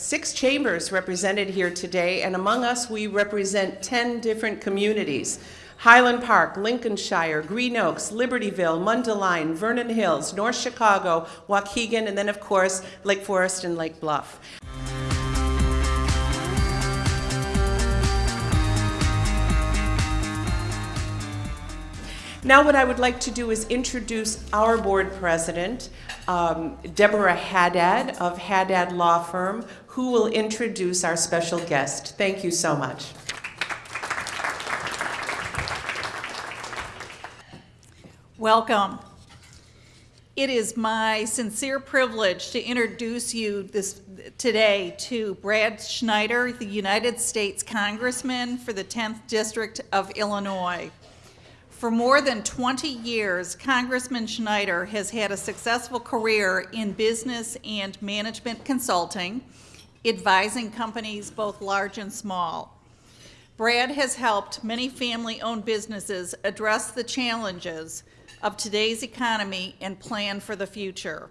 six chambers represented here today, and among us we represent 10 different communities. Highland Park, Lincolnshire, Green Oaks, Libertyville, Mundelein, Vernon Hills, North Chicago, Waukegan, and then of course Lake Forest and Lake Bluff. Now what I would like to do is introduce our board president, um, Deborah Haddad of Haddad Law Firm, who will introduce our special guest. Thank you so much. Welcome. It is my sincere privilege to introduce you this today to Brad Schneider, the United States Congressman for the 10th District of Illinois. For more than 20 years, Congressman Schneider has had a successful career in business and management consulting, advising companies both large and small. Brad has helped many family-owned businesses address the challenges of today's economy and plan for the future.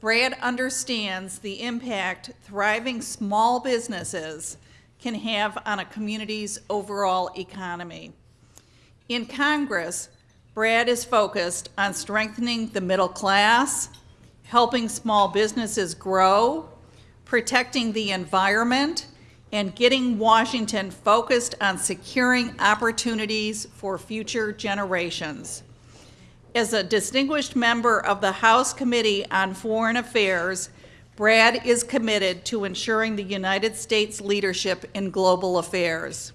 Brad understands the impact thriving small businesses can have on a community's overall economy. In Congress, Brad is focused on strengthening the middle class, helping small businesses grow, protecting the environment, and getting Washington focused on securing opportunities for future generations. As a distinguished member of the House Committee on Foreign Affairs, Brad is committed to ensuring the United States leadership in global affairs.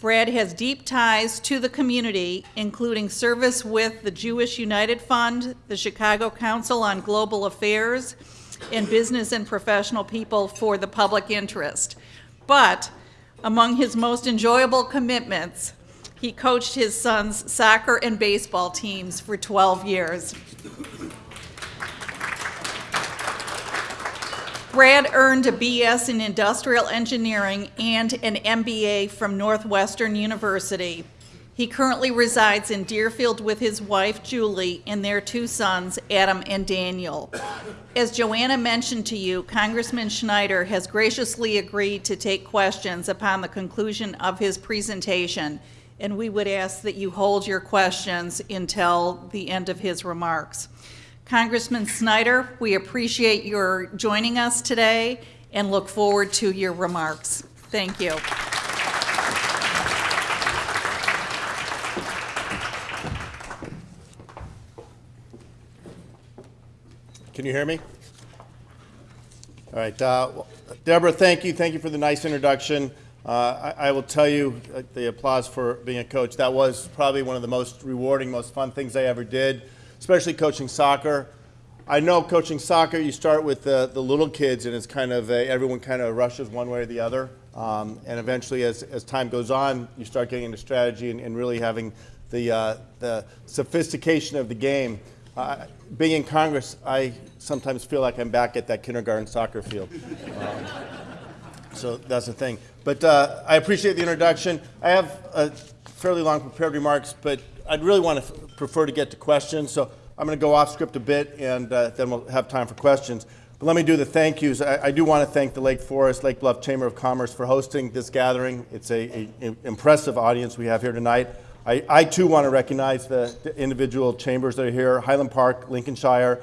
Brad has deep ties to the community, including service with the Jewish United Fund, the Chicago Council on Global Affairs, and business and professional people for the public interest. But among his most enjoyable commitments, he coached his son's soccer and baseball teams for 12 years. Brad earned a BS in Industrial Engineering and an MBA from Northwestern University. He currently resides in Deerfield with his wife, Julie, and their two sons, Adam and Daniel. As Joanna mentioned to you, Congressman Schneider has graciously agreed to take questions upon the conclusion of his presentation, and we would ask that you hold your questions until the end of his remarks. Congressman Schneider, we appreciate your joining us today and look forward to your remarks. Thank you. Can you hear me? All right. Uh, Deborah, thank you. Thank you for the nice introduction. Uh, I, I, will tell you uh, the applause for being a coach. That was probably one of the most rewarding, most fun things I ever did especially coaching soccer. I know coaching soccer, you start with the, the little kids and it's kind of, a, everyone kind of rushes one way or the other. Um, and eventually as, as time goes on, you start getting into strategy and, and really having the, uh, the sophistication of the game. Uh, being in Congress, I sometimes feel like I'm back at that kindergarten soccer field. Um, so that's the thing. But uh, I appreciate the introduction. I have fairly long prepared remarks, but I'd really want to prefer to get to questions. So I'm going to go off script a bit, and uh, then we'll have time for questions. But let me do the thank yous. I, I, do want to thank the Lake Forest, Lake Bluff Chamber of Commerce for hosting this gathering. It's a, a impressive audience we have here tonight. I, I, too want to recognize the, the, individual chambers that are here, Highland Park, Lincolnshire,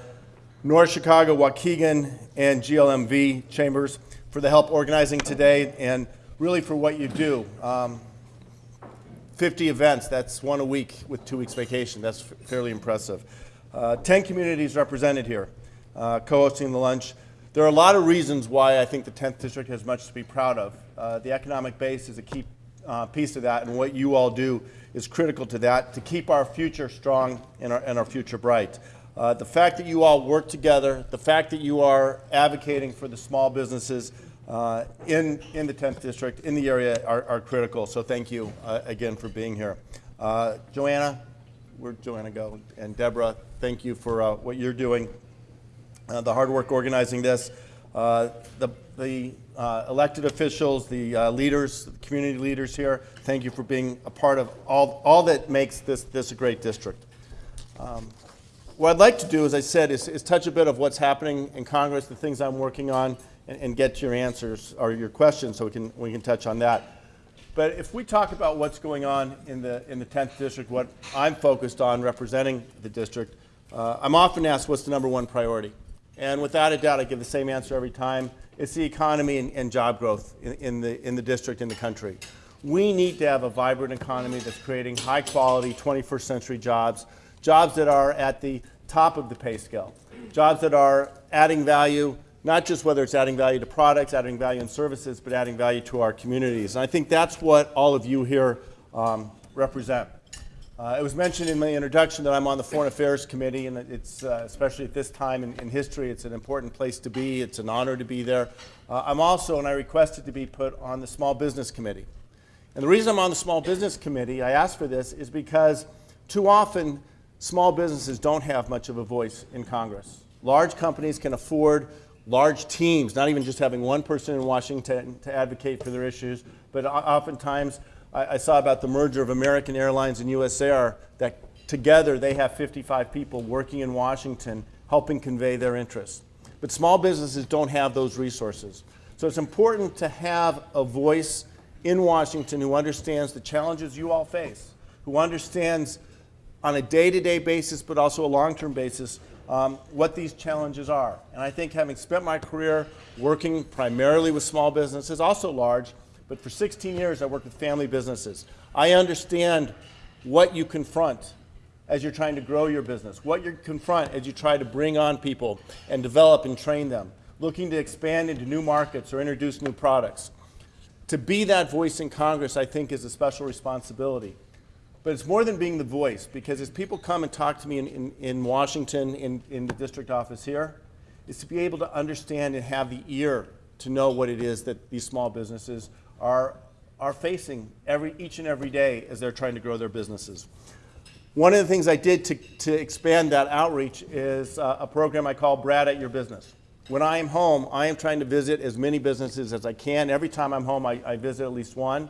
North Chicago, Waukegan, and GLMV chambers for the help organizing today and really for what you do. Um, 50 events, that's one a week with two weeks vacation. That's fairly impressive. Uh, 10 communities represented here, uh, co-hosting the lunch. There are a lot of reasons why I think the 10th District has much to be proud of. Uh, the economic base is a key uh, piece of that, and what you all do is critical to that to keep our future strong and our, and our future bright. Uh, the fact that you all work together, the fact that you are advocating for the small businesses, uh, in, in the 10th district, in the area, are, are critical. So thank you uh, again for being here. Uh, Joanna, where'd Joanna go? And Deborah, thank you for uh, what you're doing, uh, the hard work organizing this. Uh, the the elected officials, the leaders, the community leaders here, thank you for being a part of all, all that makes this, this a great district. Um, what I'd like to do, as I said, is, is touch a bit of what's happening in Congress, the things I'm working on, and, and get your answers or your questions so we can, we can touch on that. But if we talk about what's going on in the, in the 10th district, what I'm focused on representing the district, uh, I'm often asked what's the number one priority. And without a doubt, I give the same answer every time. It's the economy and, and job growth in, in, the, in the district, in the country. We need to have a vibrant economy that's creating high quality 21st century jobs, jobs that are at the top of the pay scale, jobs that are adding value, not just whether it's adding value to products, adding value in services, but adding value to our communities. And I think that's what all of you here um, represent. Uh, it was mentioned in my introduction that I'm on the Foreign Affairs Committee, and it's, uh, especially at this time in, in, history, it's an important place to be. It's an honor to be there. Uh, I'm also, and I requested to be put on the Small Business Committee. And the reason I'm on the Small Business Committee, I asked for this, is because too often small businesses don't have much of a voice in Congress. Large companies can afford large teams, not even just having one person in Washington to advocate for their issues, but oftentimes I, I saw about the merger of American Airlines and US Air that together they have 55 people working in Washington helping convey their interests. But small businesses don't have those resources. So it's important to have a voice in Washington who understands the challenges you all face, who understands on a day-to-day basis, but also a long-term basis, um, what these challenges are. And I think having spent my career working primarily with small businesses, also large, but for 16 years I worked with family businesses. I understand what you confront as you're trying to grow your business, what you confront as you try to bring on people and develop and train them, looking to expand into new markets or introduce new products. To be that voice in Congress, I think, is a special responsibility. But it's more than being the voice, because as people come and talk to me in, in, in Washington, in, in the district office here, is to be able to understand and have the ear to know what it is that these small businesses are, are facing every, each and every day as they're trying to grow their businesses. One of the things I did to, to expand that outreach is uh, a program I call Brad at Your Business. When I am home, I am trying to visit as many businesses as I can. Every time I'm home, I, I visit at least one.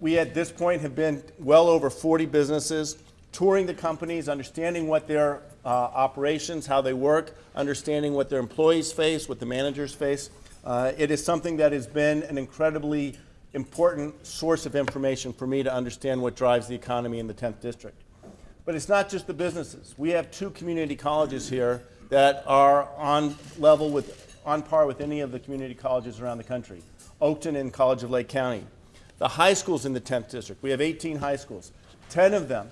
We at this point have been well over 40 businesses, touring the companies, understanding what their uh, operations, how they work, understanding what their employees face, what the managers face. Uh, it is something that has been an incredibly important source of information for me to understand what drives the economy in the 10th district. But it's not just the businesses. We have two community colleges here that are on level with, on par with any of the community colleges around the country. Oakton and College of Lake County. The high schools in the 10th district, we have 18 high schools. 10 of them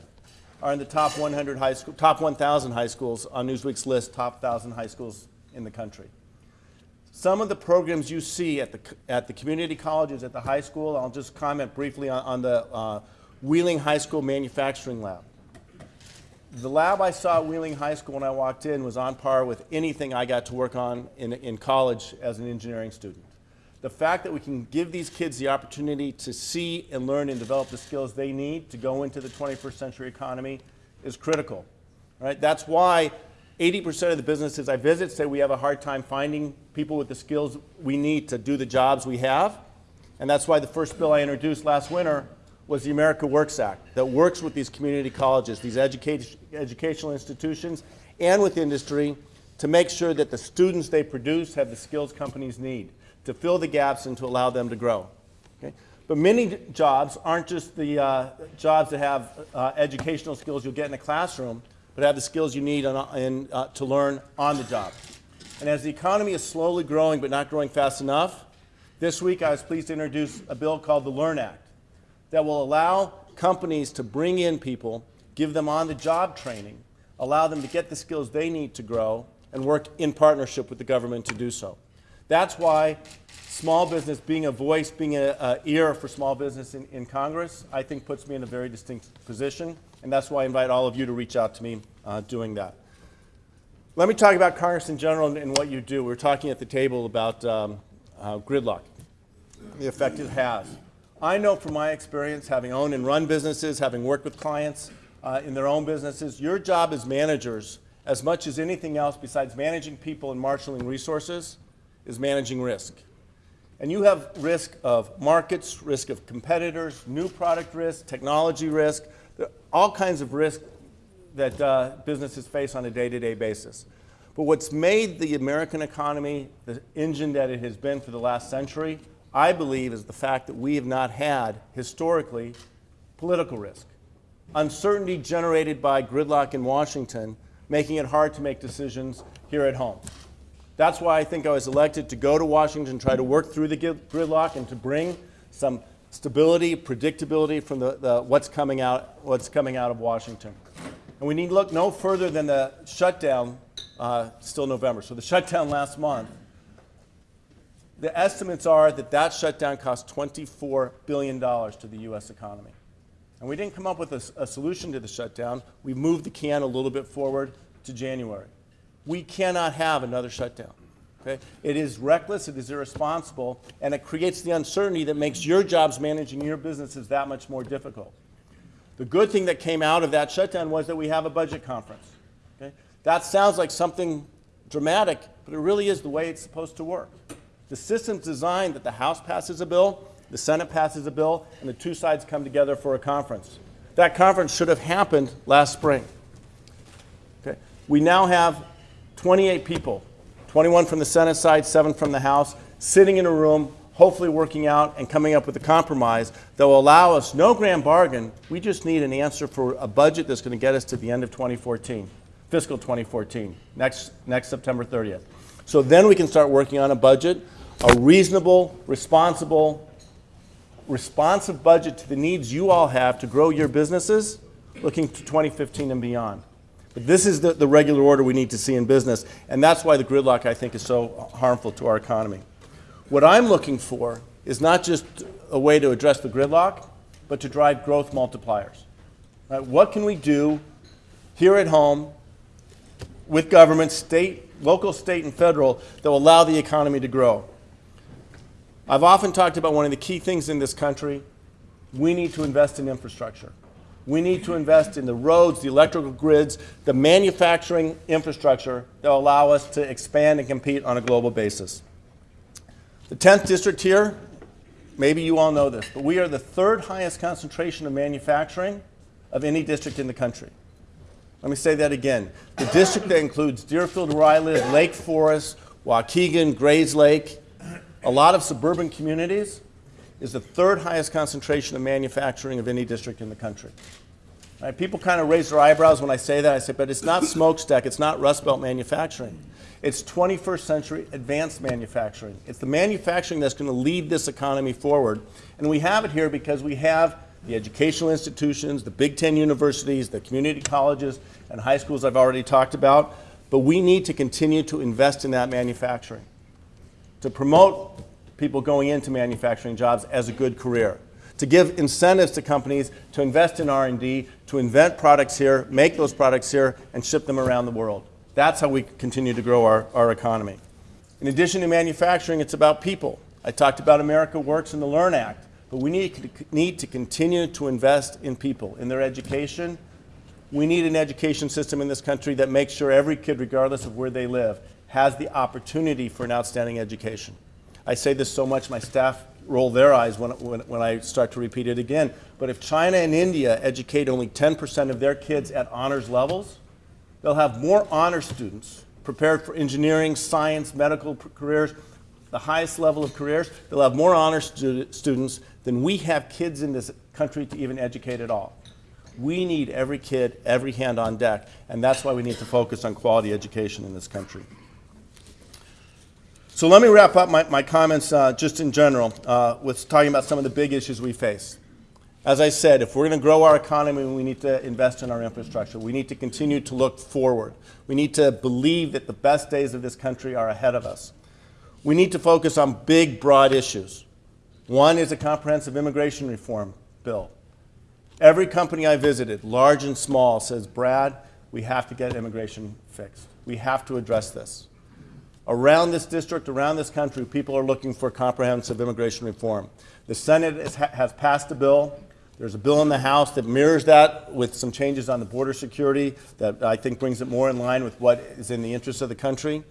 are in the top 100 high school, top 1,000 high schools on Newsweek's list, top 1,000 high schools in the country. Some of the programs you see at the, at the community colleges, at the high school, I'll just comment briefly on, on the uh, Wheeling High School Manufacturing Lab. The lab I saw at Wheeling High School when I walked in was on par with anything I got to work on in, in college as an engineering student. The fact that we can give these kids the opportunity to see and learn and develop the skills they need to go into the 21st century economy is critical. Right? That's why 80% of the businesses I visit say we have a hard time finding people with the skills we need to do the jobs we have. And that's why the first bill I introduced last winter was the America Works Act that works with these community colleges, these education, educational institutions, and with industry to make sure that the students they produce have the skills companies need to fill the gaps and to allow them to grow. Okay? But many jobs aren't just the uh, jobs that have uh, educational skills you'll get in a classroom, but have the skills you need on, in, uh, to learn on the job. And as the economy is slowly growing but not growing fast enough, this week I was pleased to introduce a bill called the LEARN Act that will allow companies to bring in people, give them on-the-job training, allow them to get the skills they need to grow, and work in partnership with the government to do so. That's why small business, being a voice, being an ear for small business in, in, Congress, I think puts me in a very distinct position, and that's why I invite all of you to reach out to me uh, doing that. Let me talk about Congress in general and what you do. We are talking at the table about um, uh, gridlock, the effect it has. I know from my experience, having owned and run businesses, having worked with clients uh, in their own businesses, your job as managers, as much as anything else besides managing people and marshaling resources, is managing risk. And you have risk of markets, risk of competitors, new product risk, technology risk, all kinds of risk that uh, businesses face on a day-to-day -day basis. But what's made the American economy the engine that it has been for the last century, I believe, is the fact that we have not had, historically, political risk. Uncertainty generated by gridlock in Washington, making it hard to make decisions here at home. That's why I think I was elected to go to Washington, try to work through the gridlock, and to bring some stability, predictability from the, the, what's, coming out, what's coming out of Washington. And we need to look no further than the shutdown, uh, still November. So the shutdown last month. The estimates are that that shutdown cost $24 billion to the U.S. economy. And we didn't come up with a solution to the shutdown. We moved the can a little bit forward to January. We cannot have another shutdown. Okay? It is reckless, it is irresponsible, and it creates the uncertainty that makes your jobs managing your businesses that much more difficult. The good thing that came out of that shutdown was that we have a budget conference. Okay? That sounds like something dramatic, but it really is the way it's supposed to work. The system's designed that the House passes a bill, the Senate passes a bill, and the two sides come together for a conference. That conference should have happened last spring. Okay? We now have 28 people, 21 from the Senate side, 7 from the House, sitting in a room, hopefully working out and coming up with a compromise that will allow us no grand bargain. We just need an answer for a budget that's going to get us to the end of 2014, fiscal 2014, next, next September 30th. So then we can start working on a budget, a reasonable, responsible, responsive budget to the needs you all have to grow your businesses looking to 2015 and beyond. But this is the, the regular order we need to see in business, and that's why the gridlock, I think, is so harmful to our economy. What I'm looking for is not just a way to address the gridlock, but to drive growth multipliers. Right? What can we do here at home with government, state, local, state, and federal that will allow the economy to grow? I've often talked about one of the key things in this country. We need to invest in infrastructure. We need to invest in the roads, the electrical grids, the manufacturing infrastructure that will allow us to expand and compete on a global basis. The 10th district here, maybe you all know this, but we are the third highest concentration of manufacturing of any district in the country. Let me say that again. The district that includes Deerfield, where I live, Lake Forest, Waukegan, Grayslake, a lot of suburban communities, is the third highest concentration of manufacturing of any district in the country. Right, people kind of raise their eyebrows when I say that. I say, but it's not smokestack, it's not Rust Belt manufacturing. It's 21st century advanced manufacturing. It's the manufacturing that's going to lead this economy forward. And we have it here because we have the educational institutions, the Big Ten universities, the community colleges, and high schools I've already talked about. But we need to continue to invest in that manufacturing to promote people going into manufacturing jobs as a good career, to give incentives to companies to invest in R&D, to invent products here, make those products here, and ship them around the world. That's how we continue to grow our, our economy. In addition to manufacturing, it's about people. I talked about America Works and the LEARN Act, but we need, need to continue to invest in people, in their education. We need an education system in this country that makes sure every kid, regardless of where they live, has the opportunity for an outstanding education. I say this so much, my staff roll their eyes when, when, when I start to repeat it again. But if China and India educate only 10% of their kids at honors levels, they'll have more honor students prepared for engineering, science, medical careers, the highest level of careers. They'll have more honor stu- students than we have kids in this country to even educate at all. We need every kid, every hand on deck, and that's why we need to focus on quality education in this country. So let me wrap up my, my comments uh, just in general uh, with talking about some of the big issues we face. As I said, if we're going to grow our economy, we need to invest in our infrastructure. We need to continue to look forward. We need to believe that the best days of this country are ahead of us. We need to focus on big, broad issues. One is a comprehensive immigration reform bill. Every company I visited, large and small, says, Brad, we have to get immigration fixed. We have to address this. Around this district, around this country, people are looking for comprehensive immigration reform. The Senate is, has passed a bill. There's a bill in the House that mirrors that with some changes on the border security that I think brings it more in line with what is in the interest of the country.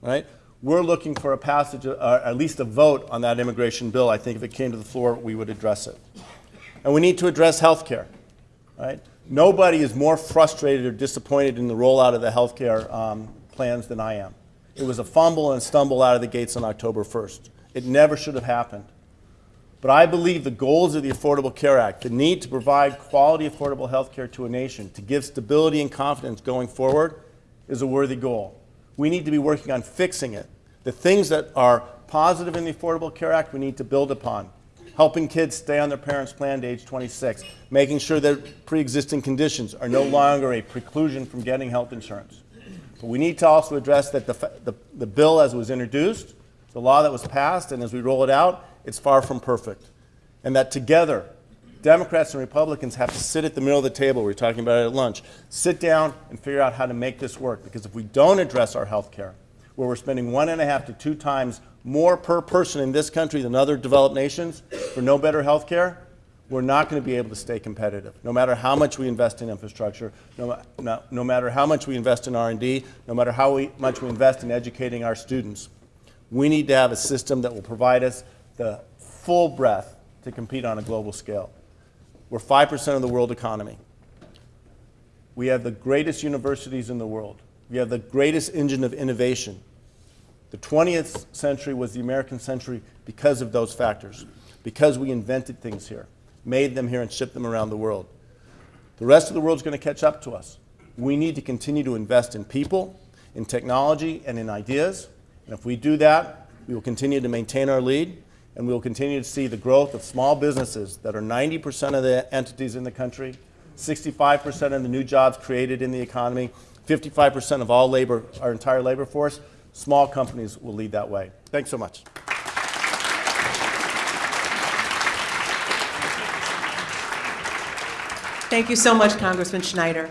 Right? We're looking for a passage, or at least a vote on that immigration bill. I think if it came to the floor, we would address it. And we need to address health care. Right? Nobody is more frustrated or disappointed in the rollout of the health care um, plans than I am. It was a fumble and stumble out of the gates on October 1st. It never should have happened. But I believe the goals of the Affordable Care Act, the need to provide quality, affordable health care to a nation, to give stability and confidence going forward, is a worthy goal. We need to be working on fixing it. The things that are positive in the Affordable Care Act, we need to build upon. Helping kids stay on their parents' plan to age 26, making sure that pre-existing conditions are no longer a preclusion from getting health insurance. But we need to also address that the, the, the bill as it was introduced, the law that was passed, and as we roll it out, it's far from perfect. And that together, Democrats and Republicans have to sit at the middle of the table, we were talking about it at lunch, sit down and figure out how to make this work. Because if we don't address our health care, where we're spending one and a half to two times more per person in this country than other developed nations for no better health care, we're not going to be able to stay competitive. No matter how much we invest in infrastructure, no, no, no matter how much we invest in R&D, no matter how we, much we invest in educating our students, we need to have a system that will provide us the full breadth to compete on a global scale. We're 5% of the world economy. We have the greatest universities in the world. We have the greatest engine of innovation. The 20th century was the American century because of those factors, because we invented things here, made them here, and shipped them around the world. The rest of the world's going to catch up to us. We need to continue to invest in people, in technology, and in ideas. And if we do that, we will continue to maintain our lead, and we will continue to see the growth of small businesses that are 90% of the entities in the country, 65% of the new jobs created in the economy, 55% of all labor, our entire labor force. Small companies will lead that way. Thanks so much. Thank you so much, Congressman Schneider.